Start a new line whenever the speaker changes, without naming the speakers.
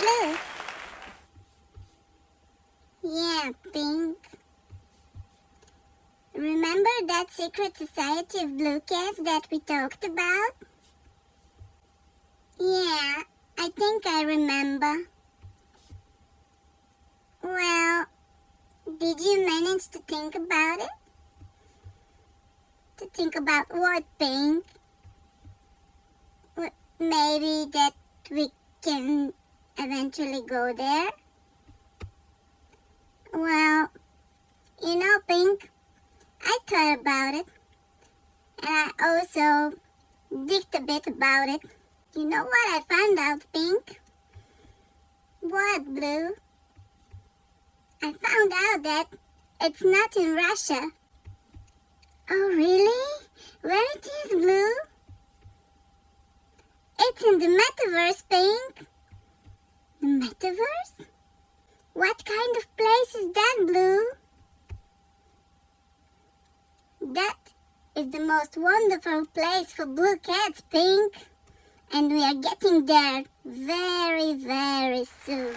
Blue. Yeah, Pink. Remember that secret society of blue cats that we talked about? Yeah, I think I remember. Well, did you manage to think about it? To think about what, Pink? Maybe that we can eventually go there? Well, you know, Pink, I thought about it. And I also digged a bit about it. You know what I found out, Pink? What, Blue? I found out that it's not in Russia. Oh, really? Where it is, Blue? It's in the metaverse, Pink. Metaverse? What kind of place is that, Blue? That is the most wonderful place for blue cats, Pink. And we are getting there very, very soon.